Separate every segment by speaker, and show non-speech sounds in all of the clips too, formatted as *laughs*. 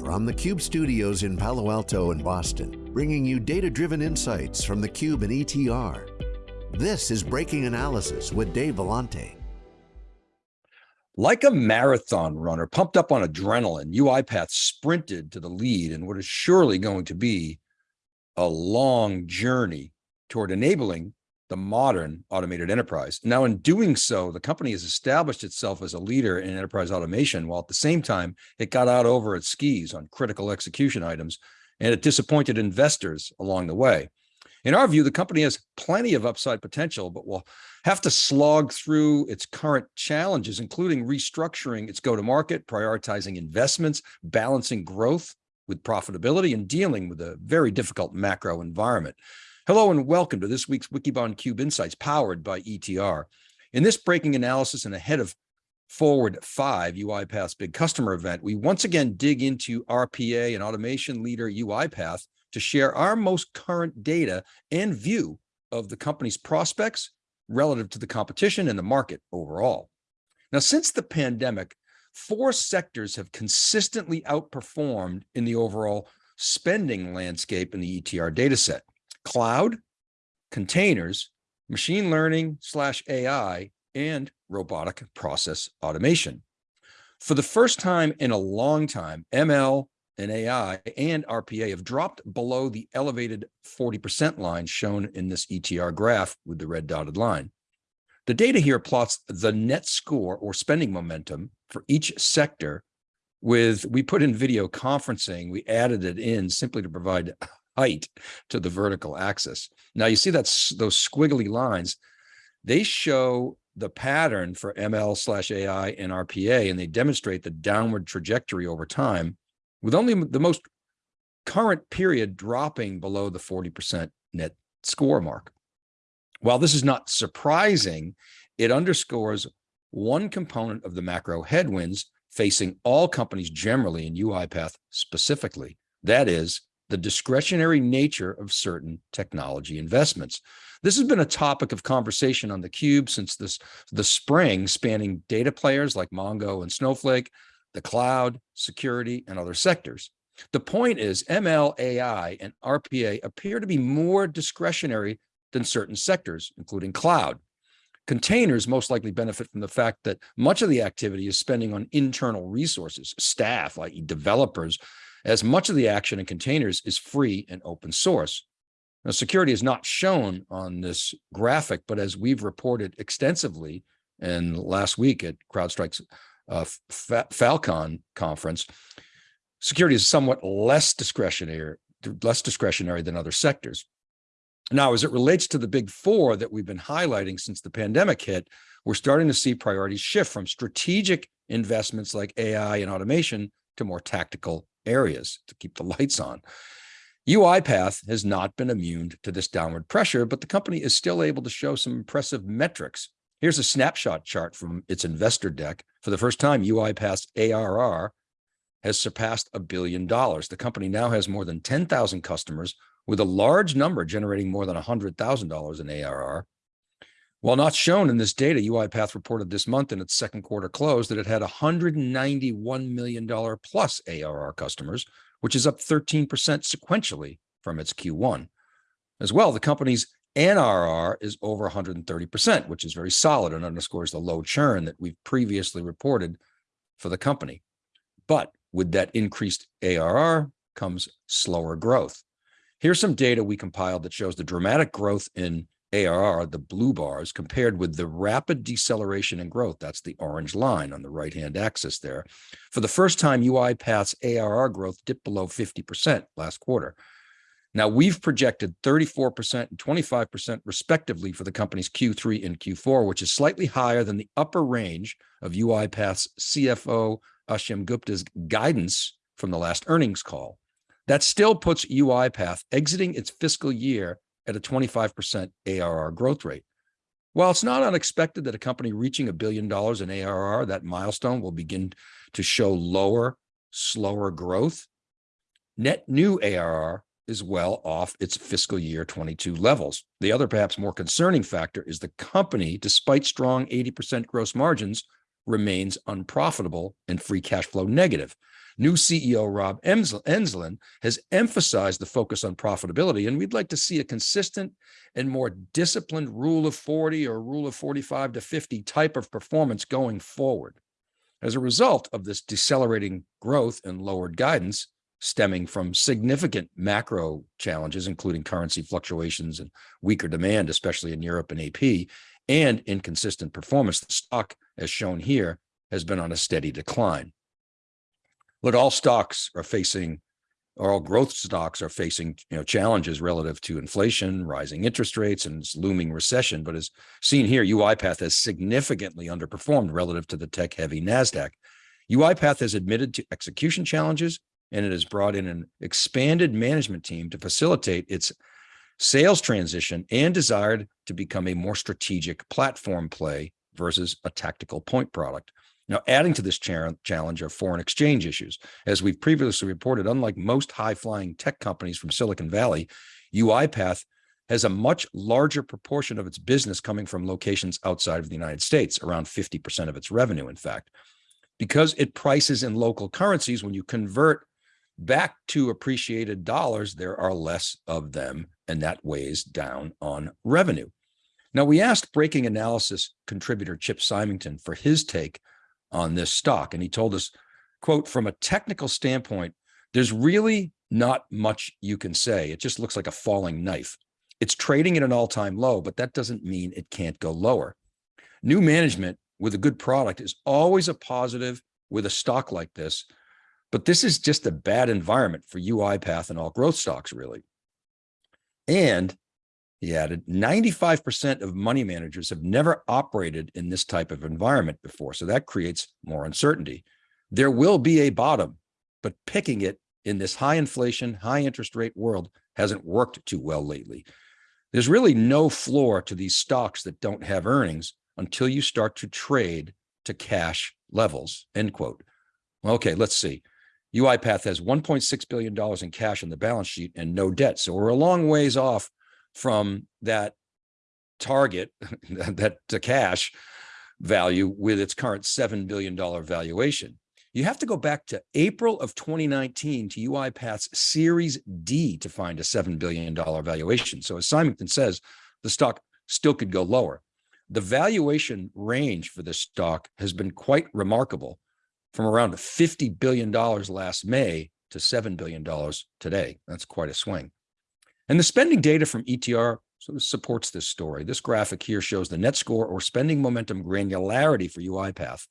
Speaker 1: from the Cube studios in Palo Alto and Boston, bringing you data-driven insights from the Cube and ETR. This is Breaking Analysis with Dave Vellante.
Speaker 2: Like a marathon runner pumped up on adrenaline, UiPath sprinted to the lead in what is surely going to be a long journey toward enabling the modern automated enterprise. Now, in doing so, the company has established itself as a leader in enterprise automation, while at the same time, it got out over its skis on critical execution items, and it disappointed investors along the way. In our view, the company has plenty of upside potential, but will have to slog through its current challenges, including restructuring its go-to-market, prioritizing investments, balancing growth with profitability, and dealing with a very difficult macro environment. Hello and welcome to this week's Wikibon Cube Insights powered by ETR. In this breaking analysis and ahead of Forward 5, UiPath's big customer event, we once again dig into RPA and automation leader UiPath to share our most current data and view of the company's prospects relative to the competition and the market overall. Now, since the pandemic, four sectors have consistently outperformed in the overall spending landscape in the ETR dataset cloud, containers, machine learning slash AI, and robotic process automation. For the first time in a long time, ML and AI and RPA have dropped below the elevated 40% line shown in this ETR graph with the red dotted line. The data here plots the net score or spending momentum for each sector with, we put in video conferencing, we added it in simply to provide height to the vertical axis. Now you see that's those squiggly lines, they show the pattern for ML slash AI and RPA, and they demonstrate the downward trajectory over time with only the most current period dropping below the 40% net score mark. While this is not surprising, it underscores one component of the macro headwinds facing all companies generally and UiPath specifically. That is the discretionary nature of certain technology investments. This has been a topic of conversation on the Cube since this, the spring, spanning data players like Mongo and Snowflake, the cloud, security, and other sectors. The point is ML, AI, and RPA appear to be more discretionary than certain sectors, including cloud. Containers most likely benefit from the fact that much of the activity is spending on internal resources, staff, like developers, as much of the action in containers is free and open source. Now, security is not shown on this graphic, but as we've reported extensively and last week at CrowdStrike's uh, Falcon conference, security is somewhat less discretionary, less discretionary than other sectors. Now, as it relates to the big four that we've been highlighting since the pandemic hit, we're starting to see priorities shift from strategic investments like AI and automation to more tactical areas to keep the lights on. UiPath has not been immune to this downward pressure, but the company is still able to show some impressive metrics. Here's a snapshot chart from its investor deck. For the first time, UiPath's ARR has surpassed a billion dollars. The company now has more than 10,000 customers with a large number generating more than $100,000 in ARR. While not shown in this data, UiPath reported this month in its second quarter close that it had $191 million plus ARR customers, which is up 13% sequentially from its Q1. As well, the company's NRR is over 130%, which is very solid and underscores the low churn that we've previously reported for the company. But with that increased ARR comes slower growth. Here's some data we compiled that shows the dramatic growth in ARR, the blue bars, compared with the rapid deceleration in growth. That's the orange line on the right-hand axis there. For the first time, UiPath's ARR growth dipped below 50% last quarter. Now, we've projected 34% and 25% respectively for the company's Q3 and Q4, which is slightly higher than the upper range of UiPath's CFO Ashim Gupta's guidance from the last earnings call. That still puts UiPath exiting its fiscal year at a 25% ARR growth rate. While it's not unexpected that a company reaching a billion dollars in ARR, that milestone will begin to show lower, slower growth, net new ARR is well off its fiscal year 22 levels. The other perhaps more concerning factor is the company, despite strong 80% gross margins, remains unprofitable and free cash flow negative. New CEO Rob Enslin has emphasized the focus on profitability, and we'd like to see a consistent and more disciplined rule of 40 or rule of 45 to 50 type of performance going forward. As a result of this decelerating growth and lowered guidance, stemming from significant macro challenges, including currency fluctuations and weaker demand, especially in Europe and AP, and inconsistent performance, the stock, as shown here, has been on a steady decline. Look, all stocks are facing, or all growth stocks are facing, you know, challenges relative to inflation, rising interest rates, and looming recession. But as seen here, UiPath has significantly underperformed relative to the tech-heavy Nasdaq. UiPath has admitted to execution challenges, and it has brought in an expanded management team to facilitate its sales transition and desired to become a more strategic platform play versus a tactical point product. Now, adding to this challenge are foreign exchange issues. As we've previously reported, unlike most high-flying tech companies from Silicon Valley, UiPath has a much larger proportion of its business coming from locations outside of the United States, around 50% of its revenue, in fact. Because it prices in local currencies, when you convert back to appreciated dollars, there are less of them, and that weighs down on revenue. Now, we asked breaking analysis contributor Chip Symington for his take on this stock. And he told us, quote, from a technical standpoint, there's really not much you can say. It just looks like a falling knife. It's trading at an all-time low, but that doesn't mean it can't go lower. New management with a good product is always a positive with a stock like this, but this is just a bad environment for UiPath and all growth stocks, really. And he added, 95% of money managers have never operated in this type of environment before. So that creates more uncertainty. There will be a bottom, but picking it in this high inflation, high interest rate world hasn't worked too well lately. There's really no floor to these stocks that don't have earnings until you start to trade to cash levels, end quote. Okay, let's see. UiPath has $1.6 billion in cash on the balance sheet and no debt. So we're a long ways off from that target, *laughs* that to uh, cash value with its current $7 billion valuation. You have to go back to April of 2019 to UiPath's Series D to find a $7 billion valuation. So as Symington says, the stock still could go lower. The valuation range for this stock has been quite remarkable from around $50 billion last May to $7 billion today. That's quite a swing. And the spending data from ETR sort of supports this story. This graphic here shows the net score or spending momentum granularity for UiPath.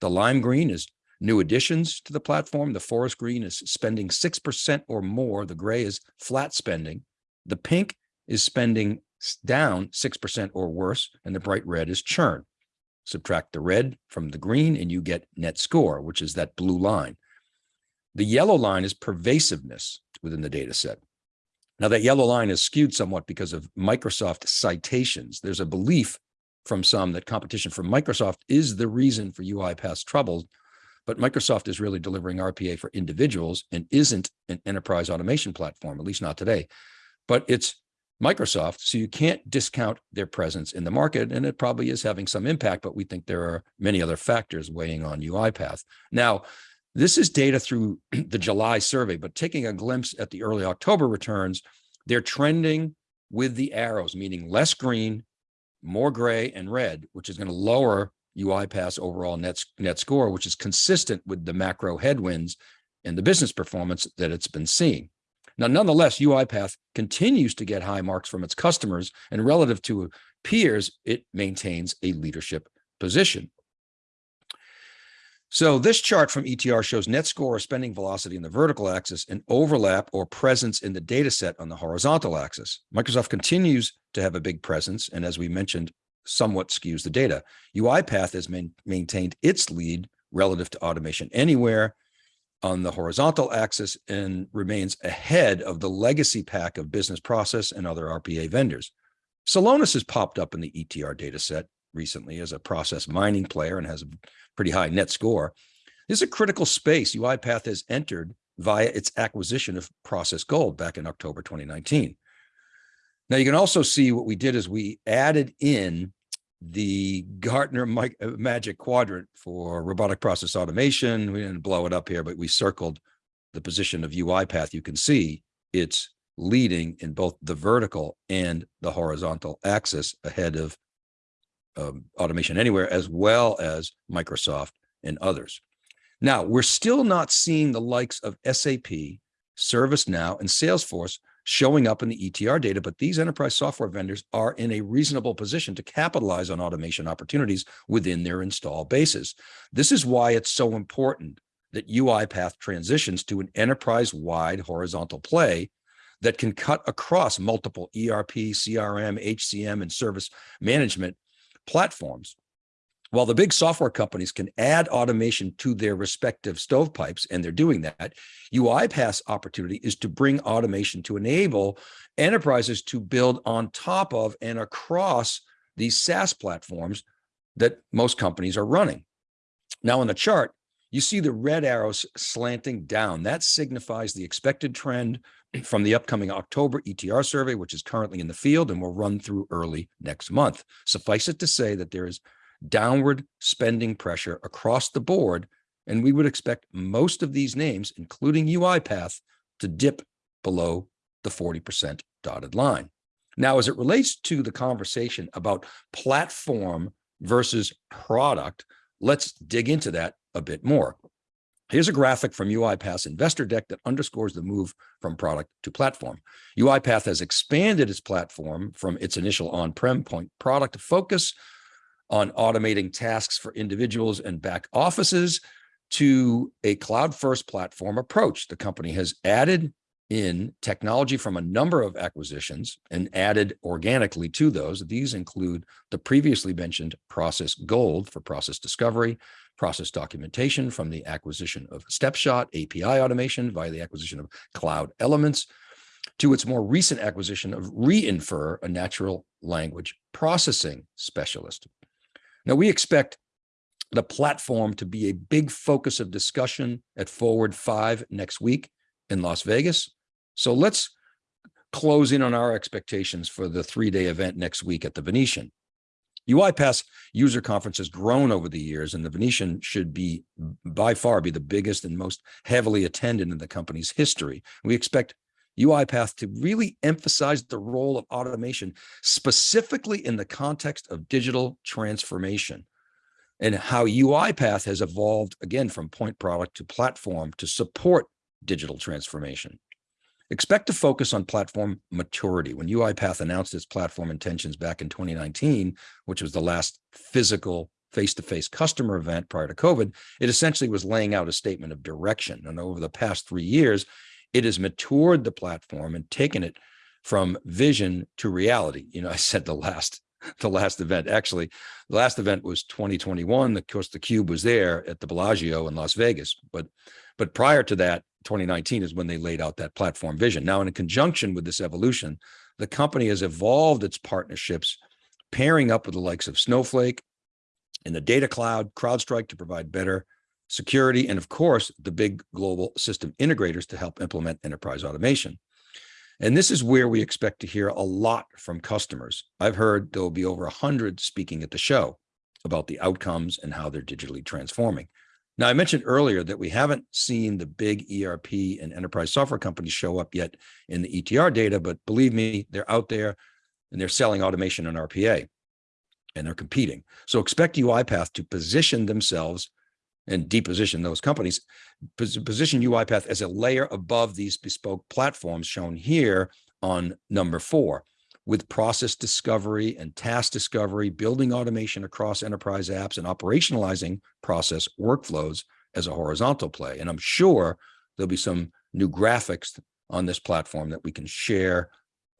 Speaker 2: The lime green is new additions to the platform. The forest green is spending 6% or more. The gray is flat spending. The pink is spending down 6% or worse, and the bright red is churn. Subtract the red from the green and you get net score, which is that blue line. The yellow line is pervasiveness within the data set. Now that yellow line is skewed somewhat because of Microsoft citations. There's a belief from some that competition from Microsoft is the reason for UiPath's troubles, but Microsoft is really delivering RPA for individuals and isn't an enterprise automation platform, at least not today. But it's Microsoft, so you can't discount their presence in the market, and it probably is having some impact, but we think there are many other factors weighing on UiPath. Now, this is data through *clears throat* the July survey, but taking a glimpse at the early October returns, they're trending with the arrows, meaning less green, more gray and red, which is going to lower UiPath's overall net, net score, which is consistent with the macro headwinds and the business performance that it's been seeing. Now, nonetheless, UiPath continues to get high marks from its customers, and relative to peers, it maintains a leadership position. So this chart from ETR shows net score or spending velocity in the vertical axis and overlap or presence in the data set on the horizontal axis. Microsoft continues to have a big presence, and as we mentioned, somewhat skews the data. UiPath has main, maintained its lead relative to automation anywhere on the horizontal axis and remains ahead of the legacy pack of business process and other RPA vendors. Celonis has popped up in the ETR data set recently as a process mining player and has a pretty high net score. This is a critical space UiPath has entered via its acquisition of Process Gold back in October 2019. Now you can also see what we did is we added in the Gartner uh, Magic Quadrant for robotic process automation. We didn't blow it up here, but we circled the position of UiPath. You can see it's leading in both the vertical and the horizontal axis ahead of um, Automation Anywhere, as well as Microsoft and others. Now, we're still not seeing the likes of SAP, ServiceNow, and Salesforce showing up in the ETR data, but these enterprise software vendors are in a reasonable position to capitalize on automation opportunities within their install bases. This is why it's so important that UiPath transitions to an enterprise-wide horizontal play that can cut across multiple ERP, CRM, HCM, and service management platforms. While the big software companies can add automation to their respective stovepipes, and they're doing that, UiPath's opportunity is to bring automation to enable enterprises to build on top of and across these SaaS platforms that most companies are running. Now on the chart, you see the red arrows slanting down. That signifies the expected trend from the upcoming October ETR survey, which is currently in the field and will run through early next month. Suffice it to say that there is downward spending pressure across the board, and we would expect most of these names, including UiPath, to dip below the 40% dotted line. Now, as it relates to the conversation about platform versus product, let's dig into that a bit more. Here's a graphic from UiPath's investor deck that underscores the move from product to platform. UiPath has expanded its platform from its initial on-prem point product to focus on automating tasks for individuals and back offices to a cloud-first platform approach. The company has added in technology from a number of acquisitions and added organically to those. These include the previously mentioned Process Gold for process discovery, process documentation from the acquisition of Stepshot, API automation via the acquisition of Cloud Elements, to its more recent acquisition of Re:infer, a natural language processing specialist. Now we expect the platform to be a big focus of discussion at Forward 5 next week in Las Vegas. So let's close in on our expectations for the three-day event next week at the Venetian. UiPath's user conference has grown over the years, and the Venetian should be by far be the biggest and most heavily attended in the company's history. We expect UiPath to really emphasize the role of automation, specifically in the context of digital transformation and how UiPath has evolved again from point product to platform to support digital transformation. Expect to focus on platform maturity. When UiPath announced its platform intentions back in 2019, which was the last physical face-to-face -face customer event prior to COVID, it essentially was laying out a statement of direction. And over the past three years, it has matured the platform and taken it from vision to reality. You know, *laughs* I said the last the last event. Actually, the last event was 2021. Of course, the Cube was there at the Bellagio in Las Vegas. But but prior to that, 2019 is when they laid out that platform vision. Now, in conjunction with this evolution, the company has evolved its partnerships, pairing up with the likes of Snowflake and the data cloud, CrowdStrike to provide better security, and of course, the big global system integrators to help implement enterprise automation. And this is where we expect to hear a lot from customers. I've heard there will be over 100 speaking at the show about the outcomes and how they're digitally transforming. Now, I mentioned earlier that we haven't seen the big ERP and enterprise software companies show up yet in the ETR data, but believe me, they're out there and they're selling automation and RPA and they're competing. So expect UiPath to position themselves and deposition those companies, position UiPath as a layer above these bespoke platforms shown here on number four with process discovery and task discovery, building automation across enterprise apps and operationalizing process workflows as a horizontal play. And I'm sure there'll be some new graphics on this platform that we can share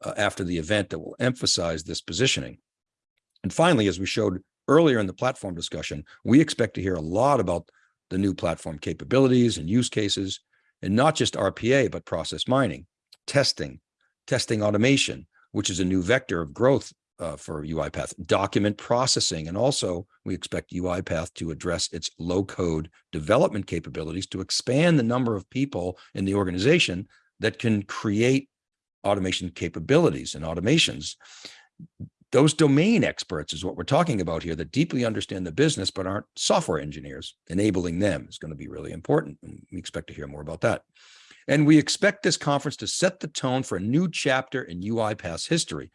Speaker 2: uh, after the event that will emphasize this positioning. And finally, as we showed earlier in the platform discussion, we expect to hear a lot about the new platform capabilities and use cases, and not just RPA, but process mining, testing, testing automation, which is a new vector of growth uh, for UiPath, document processing. And also we expect UiPath to address its low code development capabilities to expand the number of people in the organization that can create automation capabilities and automations. those domain experts is what we're talking about here that deeply understand the business, but aren't software engineers. Enabling them is going to be really important. And we expect to hear more about that. And we expect this conference to set the tone for a new chapter in UiPath's history.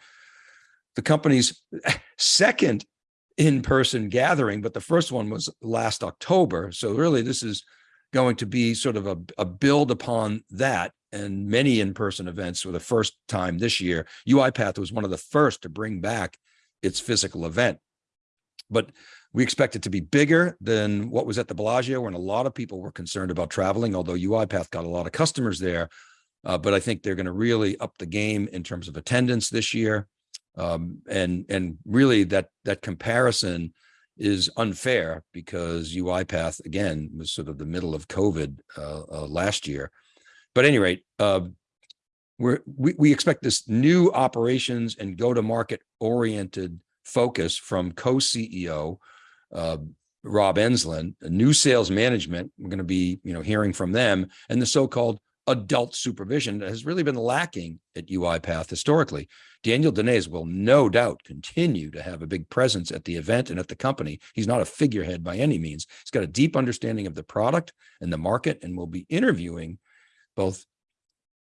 Speaker 2: The company's second in-person gathering, but the first one was last October. So really this is going to be sort of a, a build upon that and many in-person events for the first time this year. UiPath was one of the first to bring back its physical event. But we expect it to be bigger than what was at the Bellagio when a lot of people were concerned about traveling, although UiPath got a lot of customers there. Uh, but I think they're going to really up the game in terms of attendance this year. Um, and and really that that comparison is unfair because UiPath again was sort of the middle of COVID uh, uh, last year. But at any rate, we're, we, we expect this new operations and go-to-market oriented focus from co-CEO uh, Rob Enslin, new sales management. We're going to be, you know, hearing from them and the so-called adult supervision that has really been lacking at UiPath historically. Daniel Dines will no doubt continue to have a big presence at the event and at the company. He's not a figurehead by any means. He's got a deep understanding of the product and the market and we'll be interviewing both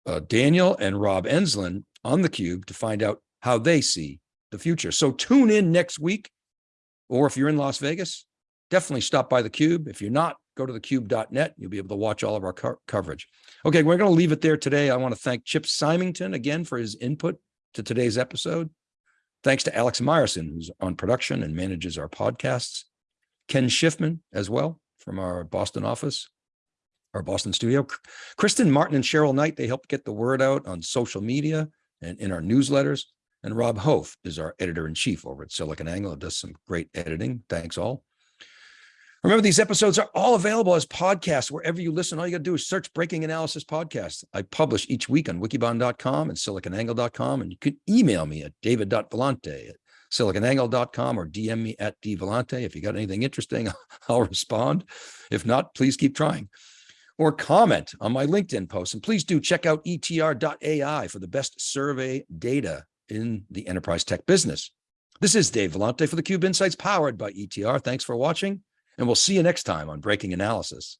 Speaker 2: uh, Daniel and Rob Enslin on the cube to find out how they see the future. So tune in next week, or if you're in Las Vegas, definitely stop by the cube. If you're not, go to thecube.net. You'll be able to watch all of our co coverage. Okay, we're going to leave it there today. I want to thank Chip Symington again for his input to today's episode. Thanks to Alex Myerson, who's on production and manages our podcasts. Ken Schiffman as well from our Boston office, our Boston studio. Kristen Martin and Cheryl Knight, they helped get the word out on social media and in our newsletters. And Rob Hof is our editor-in-chief over at SiliconANGLE, It does some great editing. Thanks all. Remember, these episodes are all available as podcasts wherever you listen. All you got to do is search Breaking Analysis Podcast. I publish each week on wikibon.com and siliconangle.com. And you can email me at david.vellante at siliconangle.com or DM me at dvellante. If you got anything interesting, *laughs* I'll respond. If not, please keep trying. Or comment on my LinkedIn post. And please do check out etr.ai for the best survey data in the enterprise tech business. This is Dave Vellante for theCUBE Insights powered by ETR. Thanks for watching and we'll see you next time on Breaking Analysis.